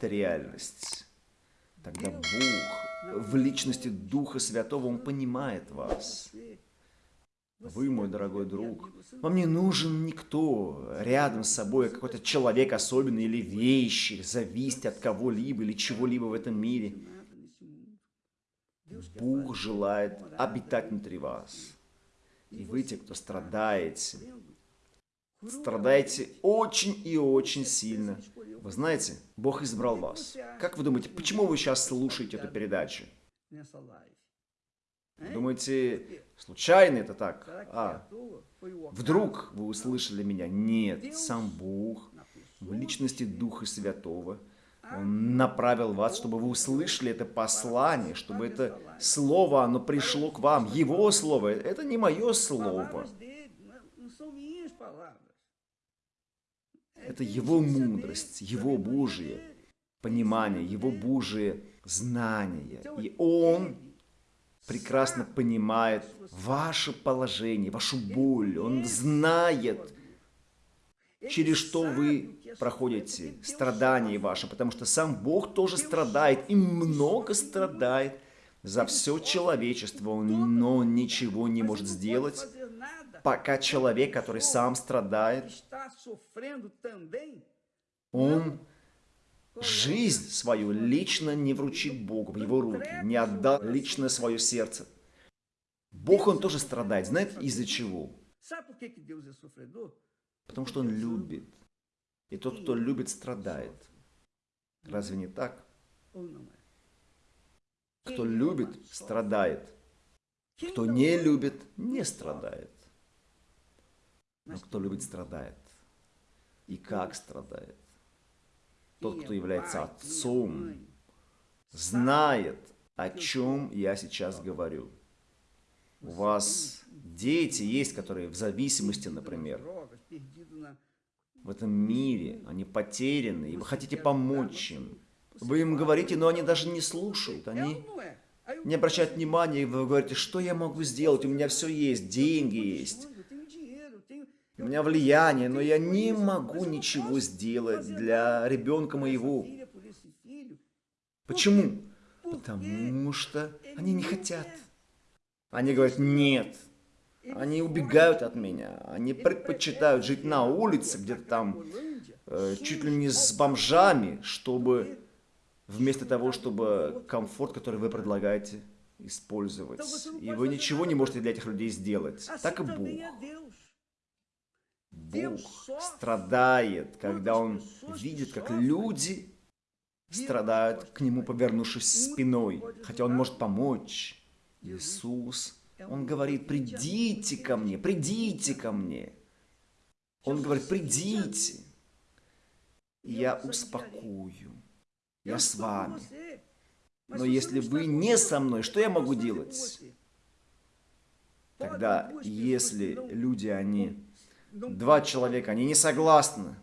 это реальность, тогда Бог в личности Духа Святого, Он понимает вас. Вы, мой дорогой друг, вам не нужен никто рядом с собой, какой-то человек особенный или вещи, зависеть от кого-либо или чего-либо в этом мире. Бог желает обитать внутри вас. И вы, те, кто страдаете, страдаете очень и очень сильно. Вы знаете, Бог избрал вас. Как вы думаете, почему вы сейчас слушаете эту передачу? Думаете, случайно это так? А, вдруг вы услышали меня? Нет, сам Бог в личности Духа Святого – он направил вас, чтобы вы услышали это послание, чтобы это слово, оно пришло к вам. Его слово, это не мое слово. Это его мудрость, его Божие понимание, его Божие знание. И он прекрасно понимает ваше положение, вашу боль. Он знает, через что вы проходите, страдания ваши, потому что сам Бог тоже страдает и много страдает за все человечество, но ничего не может сделать, пока человек, который сам страдает, он жизнь свою лично не вручит Богу в его руки, не отдал лично свое сердце. Бог, он тоже страдает. Знаете, из-за чего? Потому что он любит. И тот, кто любит, страдает. Разве не так? Кто любит, страдает. Кто не любит, не страдает. Но кто любит, страдает. И как страдает? Тот, кто является отцом, знает, о чем я сейчас говорю. У вас дети есть, которые в зависимости, например, в этом мире, они потеряны, и вы хотите помочь им. Вы им говорите, но они даже не слушают, они не обращают внимания, и вы говорите, что я могу сделать, у меня все есть, деньги есть, у меня влияние, но я не могу ничего сделать для ребенка моего. Почему? Потому что они не хотят. Они говорят, нет, они убегают от меня. Они предпочитают жить на улице, где-то там, э, чуть ли не с бомжами, чтобы вместо того, чтобы комфорт, который вы предлагаете, использовать. И вы ничего не можете для этих людей сделать. Так и Бог. Бог страдает, когда Он видит, как люди страдают к Нему, повернувшись спиной. Хотя Он может помочь. Иисус он говорит, придите ко мне, придите ко мне. Он говорит, придите. Я успокою. Я с вами. Но если вы не со мной, что я могу делать? Тогда, если люди, они два человека, они не согласны,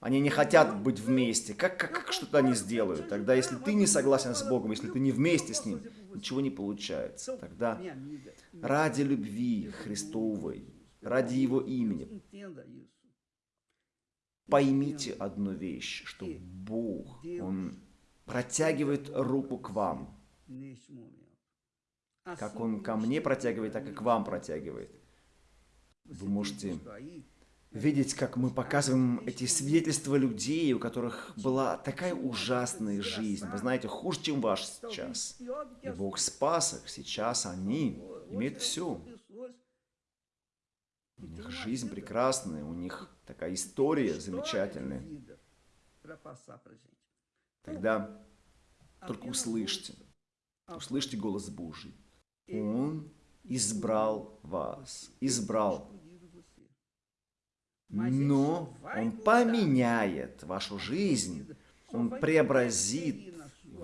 они не хотят быть вместе, как, как, как что-то они сделают? Тогда, если ты не согласен с Богом, если ты не вместе с Ним, ничего не получается. Тогда ради любви Христовой, ради Его имени, поймите одну вещь, что Бог, Он протягивает руку к вам, как Он ко мне протягивает, так и к вам протягивает. Вы можете видеть, как мы показываем эти свидетельства людей, у которых была такая ужасная жизнь. Вы знаете, хуже, чем ваш сейчас. И Бог спас их. Сейчас они имеют все. У них жизнь прекрасная, у них такая история замечательная. Тогда только услышьте, услышьте голос Божий. Он избрал вас, избрал. Но Он поменяет вашу жизнь, Он преобразит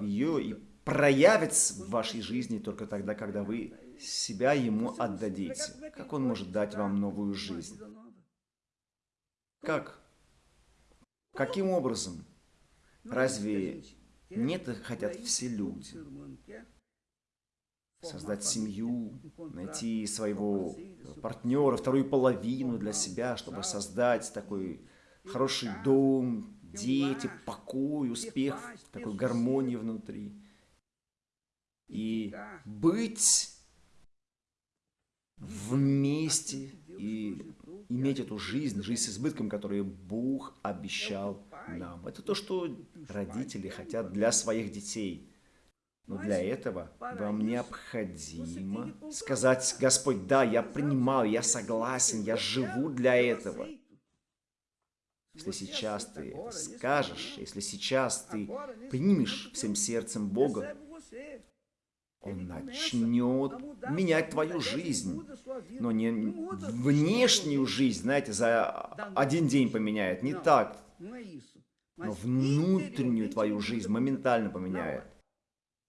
ее и проявит в вашей жизни только тогда, когда вы себя Ему отдадите. Как Он может дать вам новую жизнь? Как? Каким образом? Разве нет хотят все люди? создать семью, найти своего партнера, вторую половину для себя, чтобы создать такой хороший дом, дети, покой, успех, такой гармонии внутри. И быть вместе и иметь эту жизнь, жизнь с избытком, которую Бог обещал нам. Это то, что родители хотят для своих детей. Но для этого вам необходимо сказать, Господь, да, я принимаю, я согласен, я живу для этого. Если сейчас ты это скажешь, если сейчас ты примешь всем сердцем Бога, Он начнет менять твою жизнь. Но не внешнюю жизнь, знаете, за один день поменяет. Не так. Но внутреннюю твою жизнь моментально поменяет.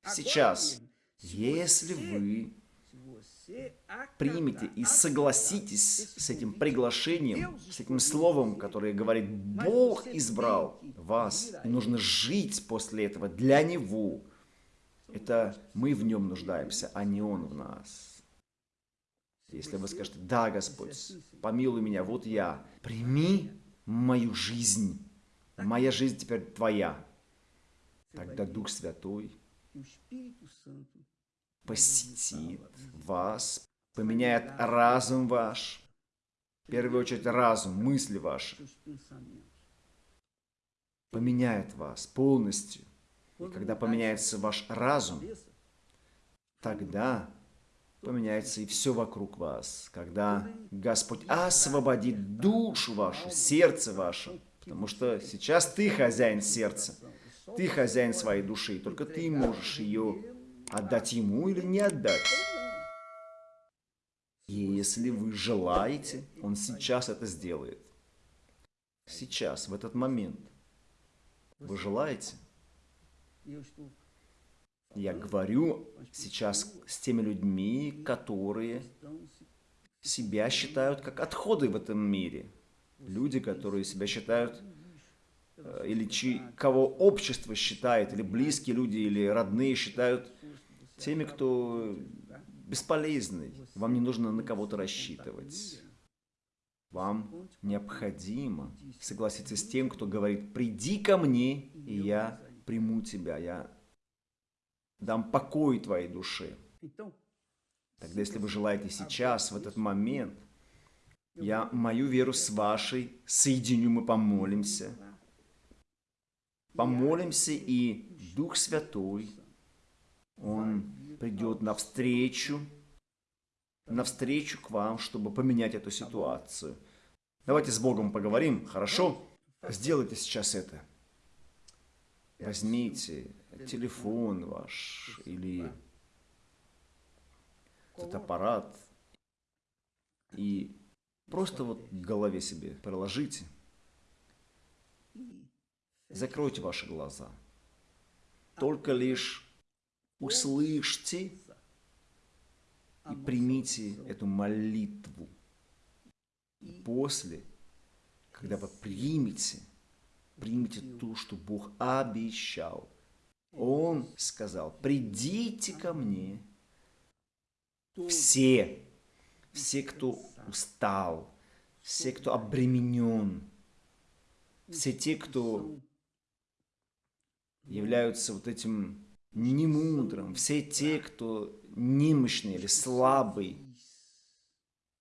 Сейчас, если вы примете и согласитесь с этим приглашением, с этим словом, которое говорит, Бог избрал вас, и нужно жить после этого для Него. Это мы в Нем нуждаемся, а не Он в нас. Если вы скажете, да, Господь, помилуй меня, вот я, прими мою жизнь, моя жизнь теперь Твоя, тогда Дух Святой посетит вас, поменяет разум ваш, в первую очередь разум, мысли ваши, поменяет вас полностью. И когда поменяется ваш разум, тогда поменяется и все вокруг вас. Когда Господь освободит душу вашу, сердце ваше, потому что сейчас ты хозяин сердца, ты хозяин своей души, только ты можешь ее отдать ему или не отдать. И если вы желаете, он сейчас это сделает. Сейчас, в этот момент. Вы желаете? Я говорю сейчас с теми людьми, которые себя считают как отходы в этом мире. Люди, которые себя считают, или чьи, кого общество считает, или близкие люди, или родные считают теми, кто бесполезный. Вам не нужно на кого-то рассчитывать. Вам необходимо согласиться с тем, кто говорит, приди ко мне, и я приму тебя, я дам покой твоей душе. Тогда, если вы желаете сейчас, в этот момент, я мою веру с вашей соединю, мы помолимся. Помолимся, и Дух Святой он придет навстречу, навстречу к вам, чтобы поменять эту ситуацию. Давайте с Богом поговорим, хорошо? Сделайте сейчас это. Возьмите телефон ваш или этот аппарат и просто вот в голове себе приложите. Закройте ваши глаза. Только лишь услышьте и примите эту молитву. После, когда вы примете, примите то, что Бог обещал. Он сказал, придите ко мне, все, все, кто устал, все, кто обременен, все те, кто являются вот этим немудрым, все те, кто немощный или слабый,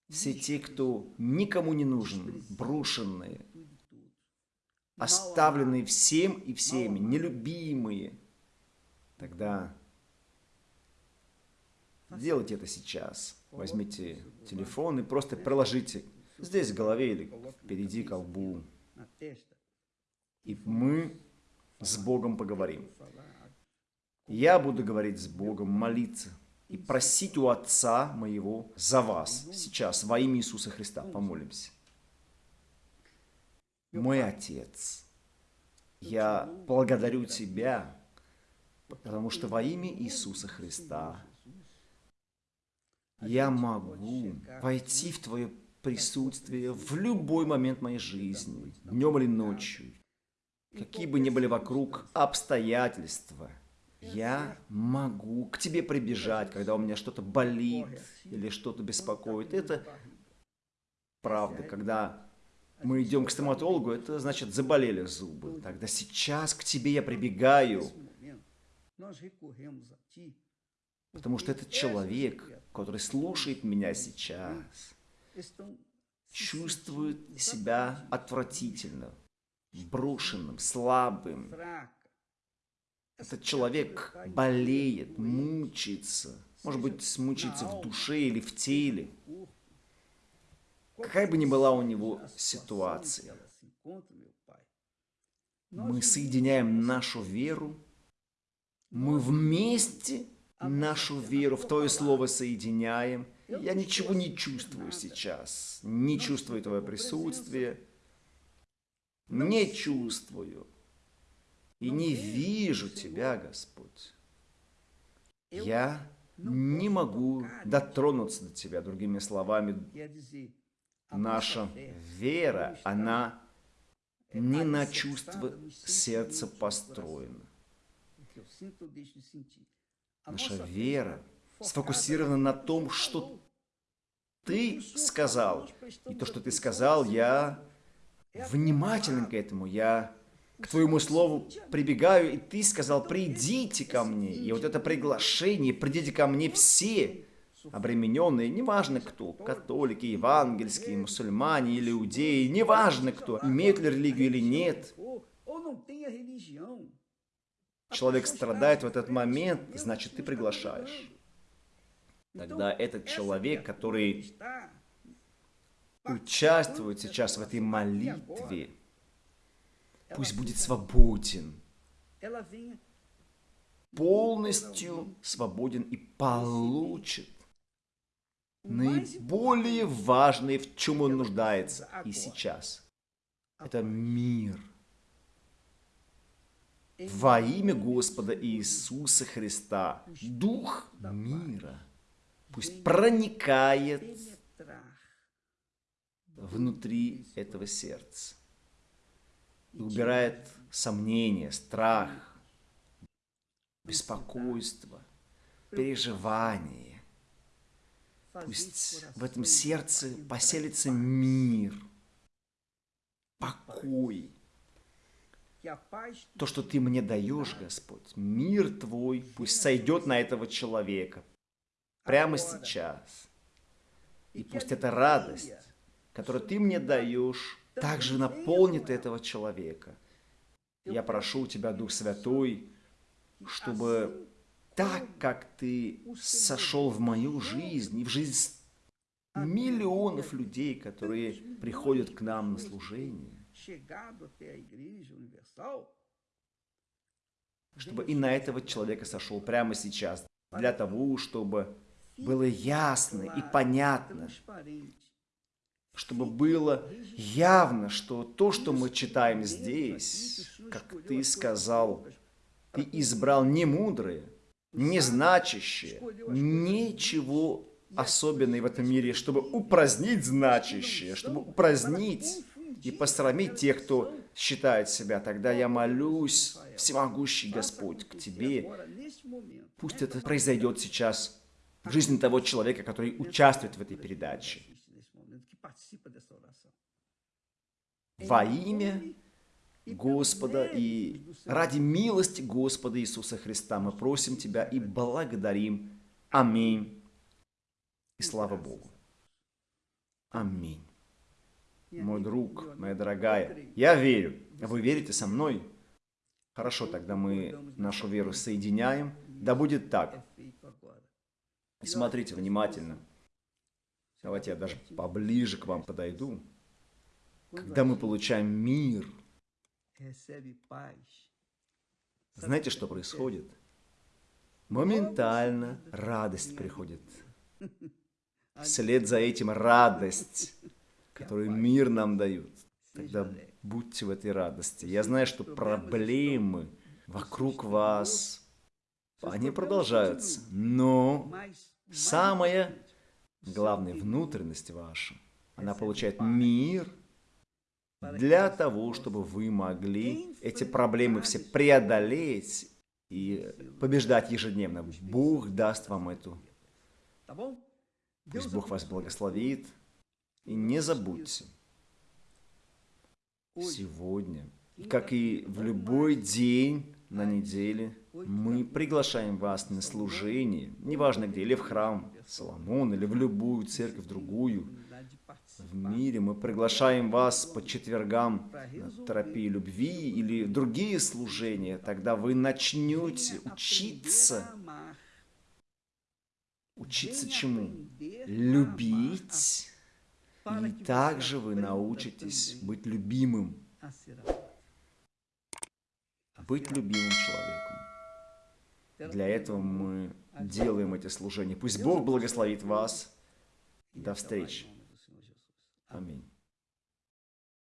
все те, кто никому не нужен, брошенные, оставленные всем и всеми, нелюбимые, тогда делайте это сейчас. Возьмите телефон и просто приложите здесь в голове или впереди колбу. И мы с Богом поговорим. Я буду говорить с Богом, молиться и просить у Отца моего за вас. Сейчас во имя Иисуса Христа помолимся. Мой Отец, я благодарю Тебя, потому что во имя Иисуса Христа я могу войти в Твое присутствие в любой момент моей жизни, днем или ночью, какие бы ни были вокруг обстоятельства – я могу к тебе прибежать, когда у меня что-то болит или что-то беспокоит. Это правда, когда мы идем к стоматологу, это значит заболели зубы. Тогда сейчас к тебе я прибегаю, потому что этот человек, который слушает меня сейчас, чувствует себя отвратительно, брошенным, слабым. Этот человек болеет, мучается, может быть, мучается в душе или в теле. Какая бы ни была у него ситуация, мы соединяем нашу веру, мы вместе нашу веру в Твое Слово соединяем. Я ничего не чувствую сейчас, не чувствую Твое присутствие, не чувствую и не вижу Тебя, Господь. Я не могу дотронуться до Тебя, другими словами, наша вера, она не на чувство сердца построена. Наша вера сфокусирована на том, что ты сказал. И то, что ты сказал, я внимателен к этому, я к твоему слову прибегаю, и ты сказал, придите ко мне. И вот это приглашение, придите ко мне все, обремененные, неважно кто, католики, евангельские, мусульмане или иудеи, неважно кто, имеют ли религию или нет. Человек страдает в этот момент, значит, ты приглашаешь. Тогда этот человек, который участвует сейчас в этой молитве, пусть будет свободен, полностью свободен и получит наиболее важное, в чем он нуждается и сейчас. Это мир. Во имя Господа Иисуса Христа, Дух мира, пусть проникает внутри этого сердца и убирает сомнения, страх, беспокойство, переживание Пусть в этом сердце поселится мир, покой. То, что Ты мне даешь, Господь, мир Твой, пусть сойдет на этого человека прямо сейчас. И пусть эта радость, которую Ты мне даешь, также наполнит этого человека. Я прошу Тебя, Дух Святой, чтобы так, как ты сошел в мою жизнь и в жизнь миллионов людей, которые приходят к нам на служение, чтобы и на этого человека сошел прямо сейчас, для того, чтобы было ясно и понятно, чтобы было явно, что то, что мы читаем здесь, как ты сказал, ты избрал не мудрые, не значащее, ничего особенного в этом мире, чтобы упразднить значащее, чтобы упразднить и посрамить тех, кто считает себя. Тогда я молюсь, всемогущий Господь, к Тебе. Пусть это произойдет сейчас в жизни того человека, который участвует в этой передаче. Во имя Господа и ради милости Господа Иисуса Христа мы просим Тебя и благодарим. Аминь. И слава Богу. Аминь. Мой друг, моя дорогая, я верю. Вы верите со мной? Хорошо, тогда мы нашу веру соединяем. Да будет так. Смотрите внимательно. Давайте я даже поближе к вам подойду. Когда мы получаем мир – знаете, что происходит? Моментально радость приходит. Вслед за этим радость, которую мир нам дает. Тогда будьте в этой радости. Я знаю, что проблемы вокруг вас, они продолжаются. Но самая главная внутренность ваша, она получает мир – для того, чтобы вы могли эти проблемы все преодолеть и побеждать ежедневно. Бог даст вам эту. Пусть Бог вас благословит. И не забудьте, сегодня, как и в любой день на неделе, мы приглашаем вас на служение, неважно где, или в храм Соломон, или в любую церковь другую, в мире. Мы приглашаем вас по четвергам на терапии любви или другие служения. Тогда вы начнете учиться. Учиться чему? Любить. И также вы научитесь быть любимым. Быть любимым человеком. Для этого мы делаем эти служения. Пусть Бог благословит вас. До встречи. Аминь.